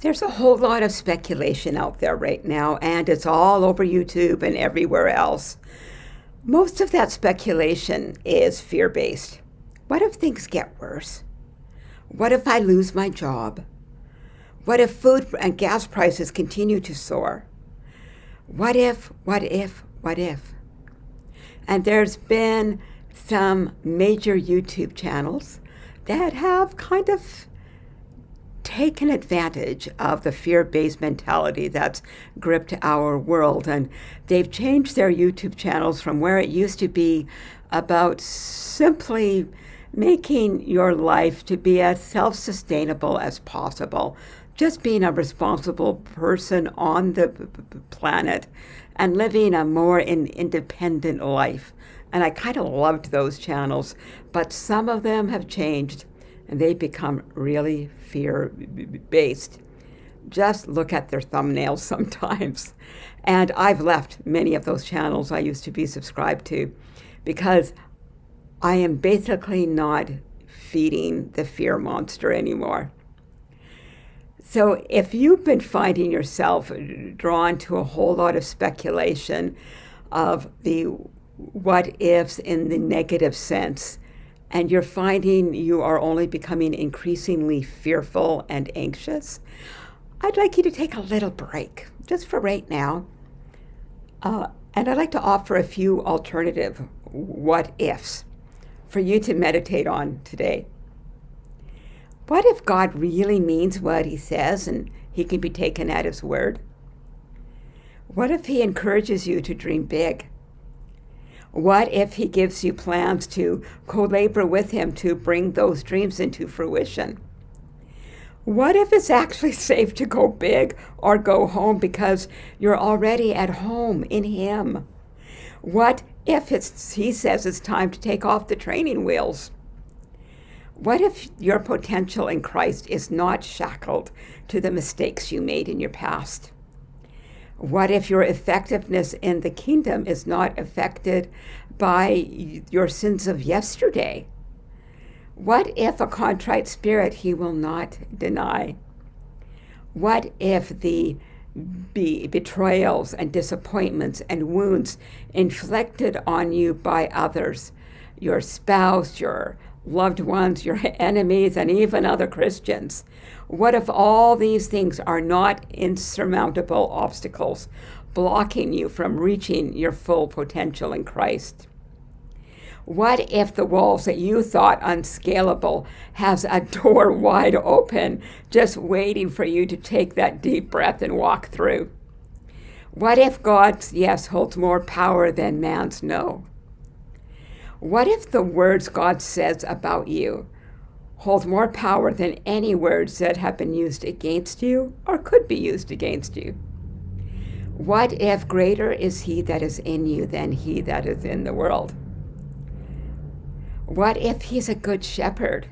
There's a whole lot of speculation out there right now, and it's all over YouTube and everywhere else. Most of that speculation is fear based. What if things get worse? What if I lose my job? What if food and gas prices continue to soar? What if, what if, what if? And there's been some major YouTube channels that have kind of taken advantage of the fear based mentality that's gripped our world. And they've changed their YouTube channels from where it used to be about simply making your life to be as self sustainable as possible. Just being a responsible person on the planet and living a more in independent life. And I kind of loved those channels, but some of them have changed and they become really fear based. Just look at their thumbnails sometimes. And I've left many of those channels I used to be subscribed to because I am basically not feeding the fear monster anymore. So if you've been finding yourself drawn to a whole lot of speculation of the what ifs in the negative sense, and you're finding you are only becoming increasingly fearful and anxious, I'd like you to take a little break, just for right now. Uh, and I'd like to offer a few alternative what ifs for you to meditate on today. What if God really means what he says and he can be taken at his word? What if he encourages you to dream big? What if he gives you plans to co labor with him to bring those dreams into fruition? What if it's actually safe to go big or go home because you're already at home in him? What if it's, he says it's time to take off the training wheels? What if your potential in Christ is not shackled to the mistakes you made in your past? What if your effectiveness in the kingdom is not affected by your sins of yesterday? What if a contrite spirit he will not deny? What if the be betrayals and disappointments and wounds inflicted on you by others, your spouse, your loved ones, your enemies, and even other Christians, what if all these things are not insurmountable obstacles blocking you from reaching your full potential in Christ? What if the walls that you thought unscalable has a door wide open, just waiting for you to take that deep breath and walk through? What if God's yes holds more power than man's no? What if the words God says about you hold more power than any words that have been used against you or could be used against you. What if greater is he that is in you than he that is in the world? What if he's a good shepherd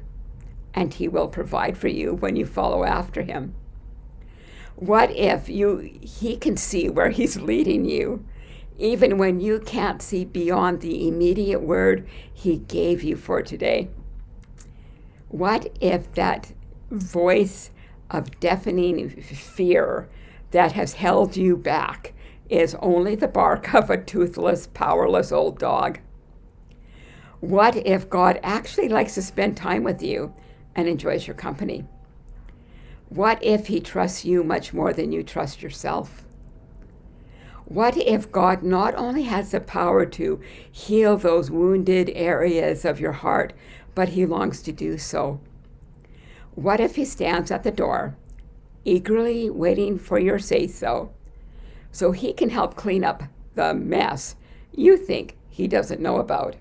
and he will provide for you when you follow after him? What if you he can see where he's leading you even when you can't see beyond the immediate word he gave you for today? What if that voice of deafening fear that has held you back is only the bark of a toothless, powerless old dog? What if God actually likes to spend time with you and enjoys your company? What if He trusts you much more than you trust yourself? What if God not only has the power to heal those wounded areas of your heart, but he longs to do so. What if he stands at the door, eagerly waiting for your say so, so he can help clean up the mess you think he doesn't know about?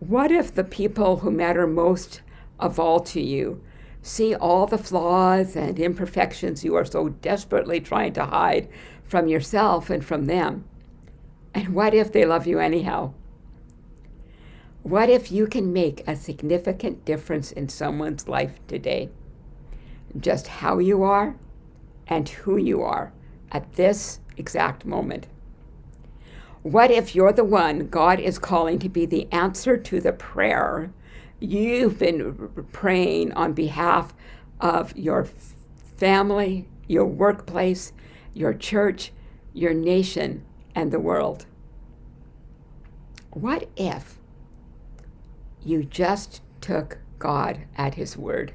What if the people who matter most of all to you see all the flaws and imperfections you are so desperately trying to hide from yourself and from them? And what if they love you anyhow? What if you can make a significant difference in someone's life today? Just how you are and who you are at this exact moment. What if you're the one God is calling to be the answer to the prayer you've been praying on behalf of your family, your workplace, your church, your nation, and the world. What if you just took God at His word?